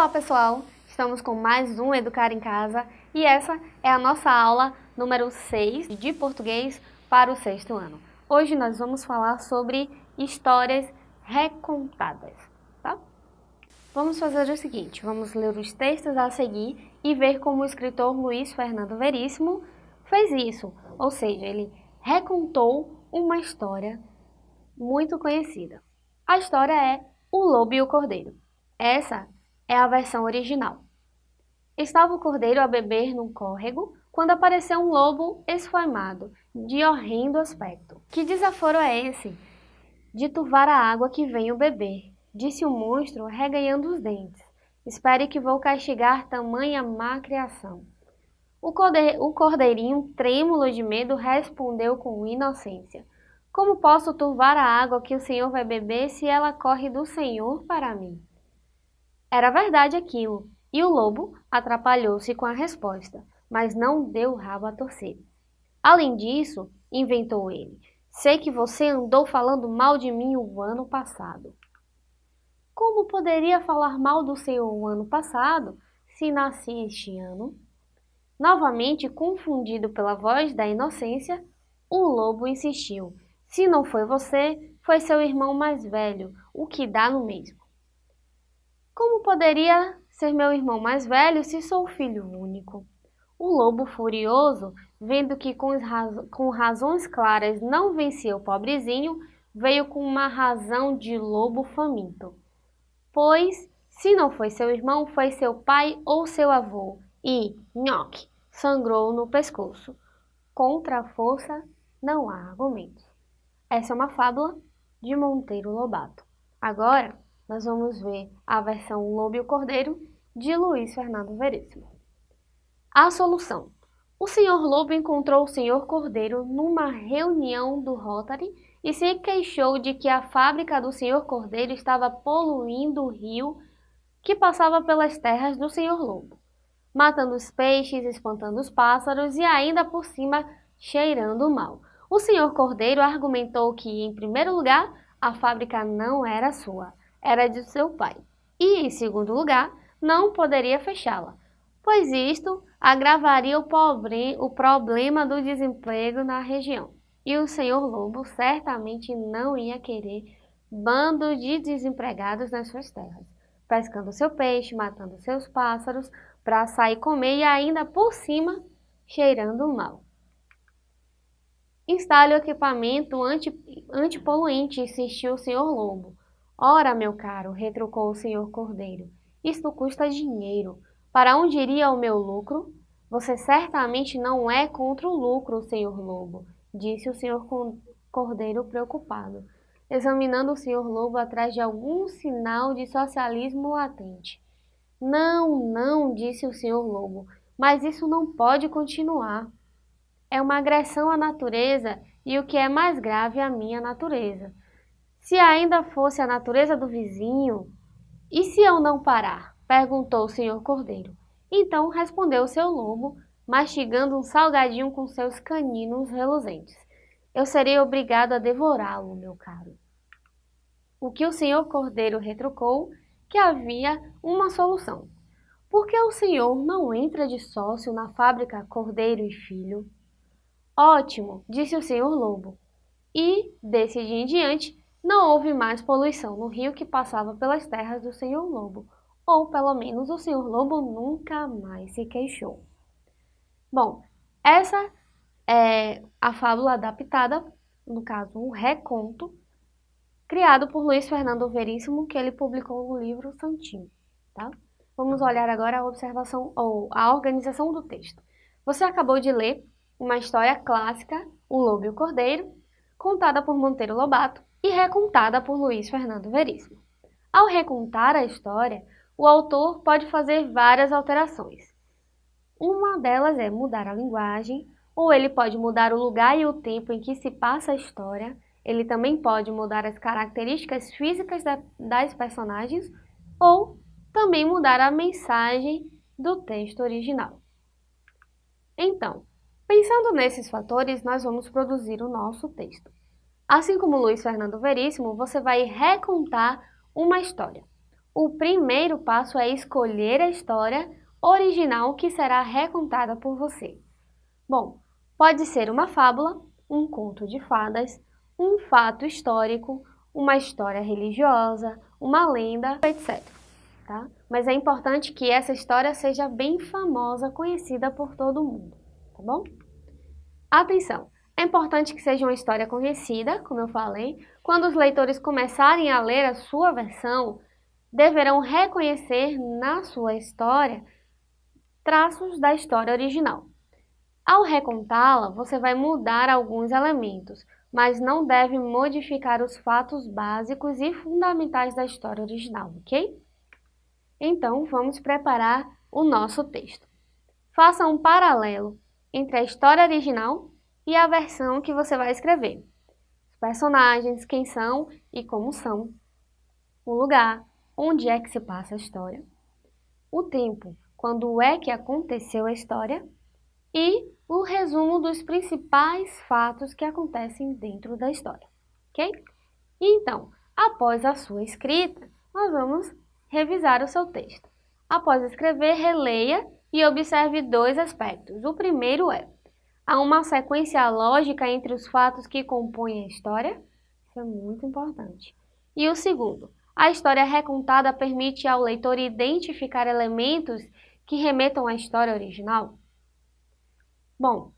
Olá pessoal, estamos com mais um Educar em Casa e essa é a nossa aula número 6 de português para o sexto ano. Hoje nós vamos falar sobre histórias recontadas, tá? Vamos fazer o seguinte, vamos ler os textos a seguir e ver como o escritor Luiz Fernando Veríssimo fez isso, ou seja, ele recontou uma história muito conhecida. A história é O Lobo e o Cordeiro. Essa é a versão original. Estava o cordeiro a beber num córrego quando apareceu um lobo esfoimado, de horrendo aspecto. Que desaforo é esse? De turvar a água que venho beber, disse o monstro, reganhando os dentes. Espere que vou castigar tamanha má criação. O, corde... o cordeirinho, trêmulo de medo, respondeu com inocência. Como posso turvar a água que o Senhor vai beber se ela corre do Senhor para mim? Era verdade aquilo, e o lobo atrapalhou-se com a resposta, mas não deu o rabo a torcer. Além disso, inventou ele, sei que você andou falando mal de mim o ano passado. Como poderia falar mal do Senhor o ano passado, se nasci este ano? Novamente confundido pela voz da inocência, o lobo insistiu. Se não foi você, foi seu irmão mais velho, o que dá no mesmo. Como poderia ser meu irmão mais velho se sou filho único? O lobo furioso, vendo que com, com razões claras não vencia o pobrezinho, veio com uma razão de lobo faminto. Pois, se não foi seu irmão, foi seu pai ou seu avô, e, nhoque, sangrou no pescoço. Contra a força não há argumentos. Essa é uma fábula de Monteiro Lobato. Agora, nós vamos ver a versão Lobo e o Cordeiro de Luiz Fernando Veríssimo. A solução. O senhor Lobo encontrou o senhor Cordeiro numa reunião do Rotary e se queixou de que a fábrica do senhor Cordeiro estava poluindo o rio que passava pelas terras do senhor Lobo, matando os peixes, espantando os pássaros e ainda por cima cheirando mal. O senhor Cordeiro argumentou que, em primeiro lugar, a fábrica não era sua, era de seu pai, e, em segundo lugar, não poderia fechá-la, pois isto agravaria o, pobre, o problema do desemprego na região. E o senhor Lobo certamente não ia querer bando de desempregados nas suas terras, pescando seu peixe, matando seus pássaros, para sair comer e ainda por cima cheirando mal. Instale o equipamento anti, antipoluente, insistiu o senhor Lobo. Ora, meu caro, retrucou o senhor Cordeiro, isto custa dinheiro. Para onde iria o meu lucro? Você certamente não é contra o lucro, senhor Lobo, disse o senhor Cordeiro preocupado, examinando o senhor Lobo atrás de algum sinal de socialismo latente. Não, não, disse o senhor Lobo, mas isso não pode continuar. É uma agressão à natureza e o que é mais grave, à minha natureza. Se ainda fosse a natureza do vizinho, e se eu não parar? perguntou o senhor Cordeiro. Então respondeu o seu lobo, mastigando um salgadinho com seus caninos reluzentes. Eu serei obrigado a devorá-lo, meu caro. O que o senhor Cordeiro retrucou que havia uma solução. Por que o senhor não entra de sócio na fábrica Cordeiro e Filho? Ótimo, disse o senhor Lobo. E, desse dia em diante, não houve mais poluição no rio que passava pelas terras do senhor Lobo, ou pelo menos o senhor Lobo nunca mais se queixou. Bom, essa é a fábula adaptada, no caso um reconto, criado por Luiz Fernando Veríssimo, que ele publicou no livro Santinho. Tá? Vamos olhar agora a observação ou a organização do texto. Você acabou de ler uma história clássica, O Lobo e o Cordeiro, contada por Monteiro Lobato, e recontada por Luiz Fernando Veríssimo. Ao recontar a história, o autor pode fazer várias alterações. Uma delas é mudar a linguagem, ou ele pode mudar o lugar e o tempo em que se passa a história, ele também pode mudar as características físicas das personagens, ou também mudar a mensagem do texto original. Então, pensando nesses fatores, nós vamos produzir o nosso texto. Assim como Luiz Fernando Veríssimo, você vai recontar uma história. O primeiro passo é escolher a história original que será recontada por você. Bom, pode ser uma fábula, um conto de fadas, um fato histórico, uma história religiosa, uma lenda, etc. Tá? Mas é importante que essa história seja bem famosa, conhecida por todo mundo, tá bom? Atenção! É importante que seja uma história conhecida, como eu falei. Quando os leitores começarem a ler a sua versão, deverão reconhecer na sua história traços da história original. Ao recontá-la, você vai mudar alguns elementos, mas não deve modificar os fatos básicos e fundamentais da história original, ok? Então, vamos preparar o nosso texto. Faça um paralelo entre a história original e a versão que você vai escrever. Os personagens, quem são e como são. O lugar, onde é que se passa a história. O tempo, quando é que aconteceu a história. E o resumo dos principais fatos que acontecem dentro da história, ok? Então, após a sua escrita, nós vamos revisar o seu texto. Após escrever, releia e observe dois aspectos. O primeiro é, há uma sequência lógica entre os fatos que compõem a história? Isso é muito importante. E o segundo, a história recontada permite ao leitor identificar elementos que remetam à história original? Bom,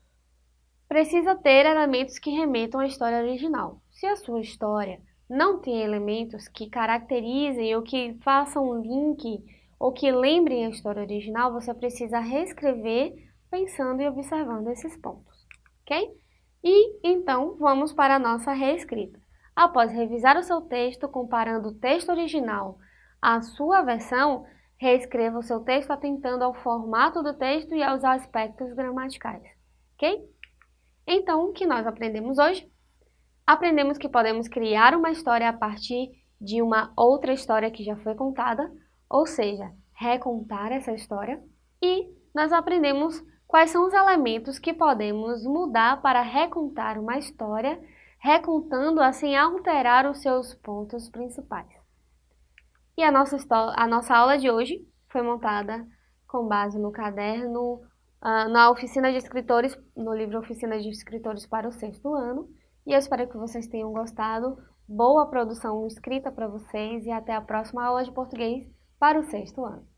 precisa ter elementos que remetam à história original. Se a sua história não tem elementos que caracterizem ou que façam um link ou que lembrem a história original, você precisa reescrever pensando e observando esses pontos, ok? E então vamos para a nossa reescrita. Após revisar o seu texto, comparando o texto original à sua versão, Reescreva o seu texto atentando ao formato do texto e aos aspectos gramaticais, ok? Então, o que nós aprendemos hoje? Aprendemos que podemos criar uma história a partir de uma outra história que já foi contada, ou seja, recontar essa história, e nós aprendemos quais são os elementos que podemos mudar para recontar uma história, recontando assim alterar os seus pontos principais. E a nossa, a nossa aula de hoje foi montada com base no caderno, uh, na oficina de escritores, no livro Oficina de Escritores para o sexto ano. E eu espero que vocês tenham gostado. Boa produção escrita para vocês e até a próxima aula de português para o sexto ano.